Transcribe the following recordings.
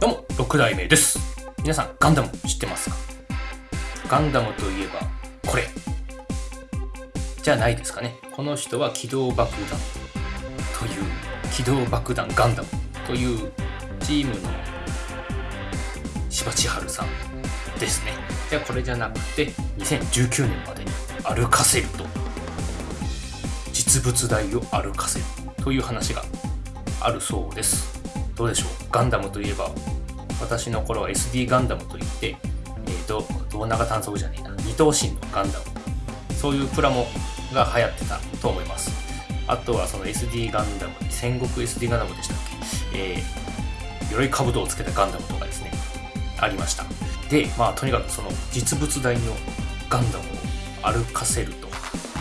6代目です。皆さんガンダム知ってますか？ガンダムといえばこれ。じゃないですかね。この人は機動爆弾。という機動爆弾ガンダム。というチームの柴千春さんですね。じゃあこれじゃなくて2019年までに歩かせると。実物大を歩かせる。という話があるそうです。どうでしょう？ガンダムといえば私の頃は SD ガンダムといって、えーと、胴長探索じゃねえな。二頭身のガンダム。そういうプラモが流行ってたと思います。あとはその SD ガンダム戦国 SD ガンダムでしたっけ、えー、鎧兜をつけたガンダムとかですね。ありました。でまあとにかくその実物大のガンダムを歩かせると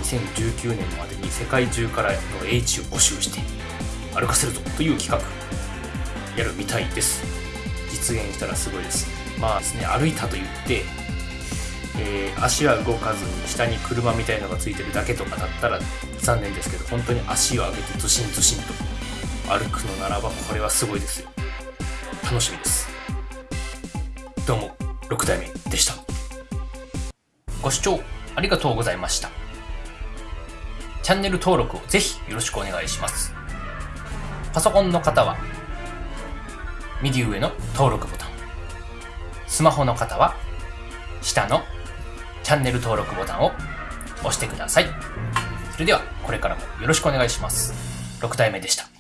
2019年までに世界中からの英知を募集して歩かせるぞという企画。やるみたいです。実現したらすごいです。まあですね歩いたと言ってえー、足は動かずに下に車みたいのがついてるだけとかだったら残念ですけど本当に足を上げてズシンズシンと歩くのならばこれはすごいですよ。楽しみです。どうも6代目でした。ご視聴ありがとうございました。チャンネル登録をぜひよろしくお願いします。パソコンの方は右上の登録ボタンスマホの方は下のチャンネル登録ボタンを押してください。それではこれからもよろしくお願いします。6体目でした。